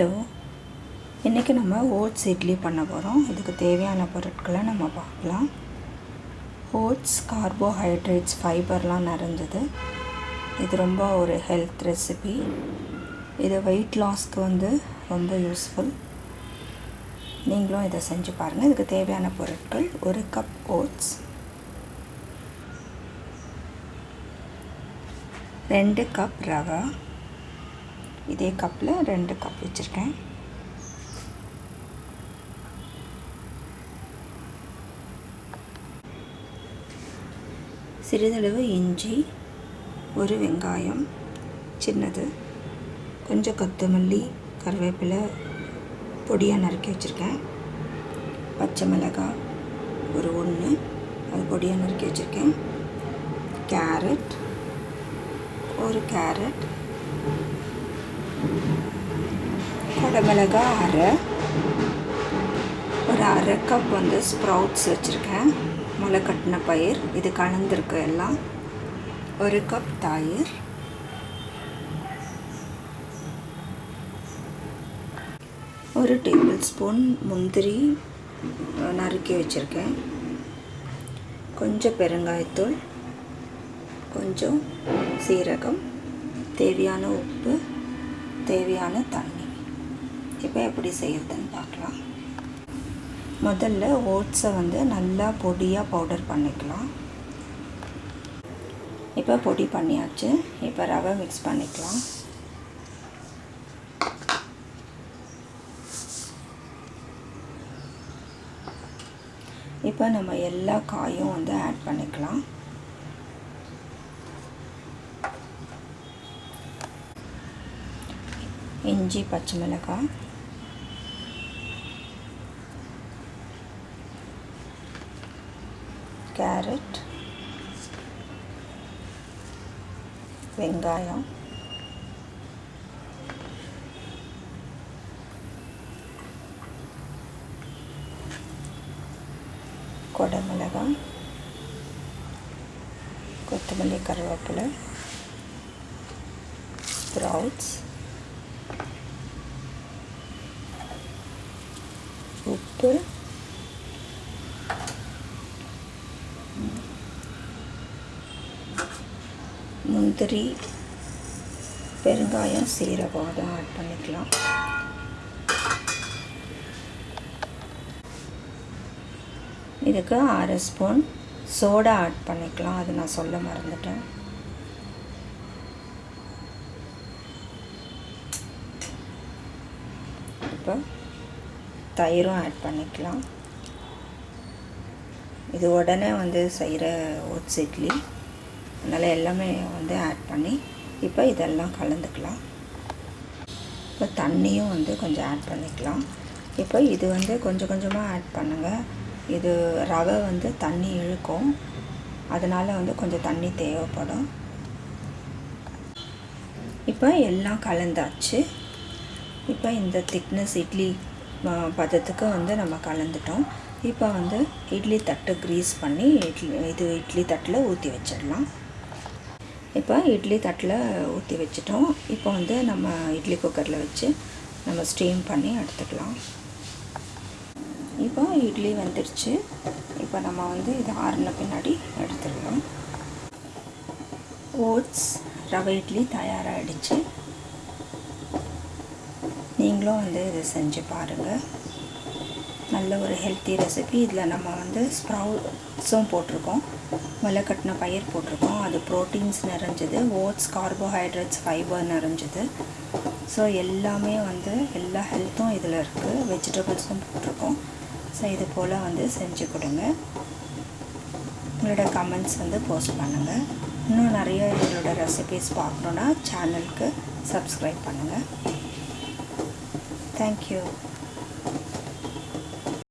Hello இன்றைக்கி நம்ம oats idli பண்ண போகிறோம் இதுக்கு தேவையான பொருட்களை நம்ம பார்க்கலாம். ஓட்ஸ் கார்போஹைட்ரேட்ஸ் ஃபைபர்லாம் நிறைஞ்சது. இது ரொம்ப ஒரு ஹெல்த் ரெசிபி. இது வெயிட் லாஸ்க்கு வந்து ரொம்ப யூஸ்ஃபுல். நீங்களும் இதை செஞ்சு பாருங்கள் இதுக்கு தேவையான பொருட்கள் ஒரு கப் ஓட்ஸ் ரெண்டு கப் ரவா இதே கப்பில் ரெண்டு கப் வச்சுருக்கேன். சிறிதளவு இஞ்சி ஒரு வெங்காயம் சின்னது கொஞ்சம் கொத்தமல்லி கருவேப்பிலை பொடியாக நறுக்கி வச்சுருக்கேன். பச்சை மிளகாய் ஒரு ஒன்று அது பொடியாக நறுக்கி வச்சுருக்கேன். கேரட் ஒரு கேரட் குடமிளகா அரை. ஒரு அரை கப் வந்து ஸ்ப்ரவுட்ஸ் வச்சுருக்கேன். முளை கட்டின பயிர். இது கலந்துருக்கு எல்லாம். ஒரு கப் தயிர். ஒரு டேபிள் ஸ்பூன் முந்திரி நறுக்கி வச்சுருக்கேன். கொஞ்சம் பெருங்காயத்தூள். கொஞ்சம் சீரகம். தேவையான உப்பு. தேவையான தண்ணி. இப்போ எப்படி செய்யறதுன்னு பார்க்கலாம். முதல்ல ஓட்ஸை வந்து நல்லா பொடியாக பவுடர் பண்ணிக்கலாம். இப்போ பொடி பண்ணியாச்சு. இப்போ ரவை மிக்ஸ் பண்ணிக்கலாம். இப்போ நம்ம எல்லா காயும் வந்து ஆட் பண்ணிக்கலாம். இஞ்சி பச்சை மிளகாய். கேரட். வெங்காயம். கொடமிளகாய் கொத்தமல்லி கருவேப்பிலை. ஸ்ப்ரவுட்ஸ். போகிறேன் முந்திரி பெருங்காயம் சீரகம் அதை ஆட் பண்ணிக்கலாம். இதுக்கு அரை ஸ்பூன் சோடா ஆட் பண்ணிக்கலாம். அது நான் சொல்ல மறந்துட்டேன். இப்போ தயிரும் ஆட் பண்ணிக்கலாம். இது உடனே வந்து செய்கிற ஓட்ஸ் இட்லி. அதனால் எல்லாமே வந்து ஆட் பண்ணி இப்போ இதெல்லாம் கலந்துக்கலாம். இப்போ தண்ணியும் வந்து கொஞ்சம் ஆட் பண்ணிக்கலாம். இப்போ இது வந்து கொஞ்சம் கொஞ்சமாக ஆட் பண்ணுங்கள் இது ரவை வந்து தண்ணி இழுக்கும். அதனால் வந்து கொஞ்சம் தண்ணி தேவைப்படும். இப்போ எல்லாம் கலந்தாச்சு. இப்போ இந்த திக்னஸ் இட்லி பதத்துக்கு வந்து நம்ம கலந்துட்டோம். இப்போ வந்து இட்லி தட்டு க்ரீஸ் பண்ணி இட்லி இது இட்லி தட்டில் ஊற்றி வச்சிடலாம். இப்போ இட்லி தட்டில் ஊற்றி வச்சிட்டோம். இப்போ வந்து நம்ம இட்லி குக்கரில் வச்சு நம்ம ஸ்டீம் பண்ணி எடுத்துக்கலாம். இப்போ இட்லி வந்துடுச்சு இப்போ நம்ம வந்து இது ஆறின பின்னாடி எடுத்துடலாம். ஓட்ஸ் ரவை இட்லி தயாராகிடுச்சு நீங்களும் வந்து இதை செஞ்சு பாருங்கள் நல்ல ஒரு ஹெல்த்தி ரெசிபி இதில் நம்ம வந்து ஸ்ப்ரவுட்ஸும் போட்டிருக்கோம். முளை கட்டின பயிர் போட்டிருக்கோம். அது ப்ரோட்டீன்ஸ் நிறைஞ்சது. ஓட்ஸ் கார்போஹைட்ரேட்ஸ் ஃபைபர் நிறைஞ்சது. ஸோ எல்லாமே வந்து எல்லா ஹெல்த்தும் இதில் இருக்குது வெஜிடபிள்ஸும் போட்டிருக்கோம். ஸோ இது போல் வந்து செஞ்சு கொடுங்க. உங்களோட கமெண்ட்ஸ் வந்து போஸ்ட் பண்ணுங்கள் இன்னும் நிறைய எங்களோட ரெசிபீஸ் பார்க்கணுன்னா சேனலுக்கு சப்ஸ்கிரைப் பண்ணுங்கள் Thank you.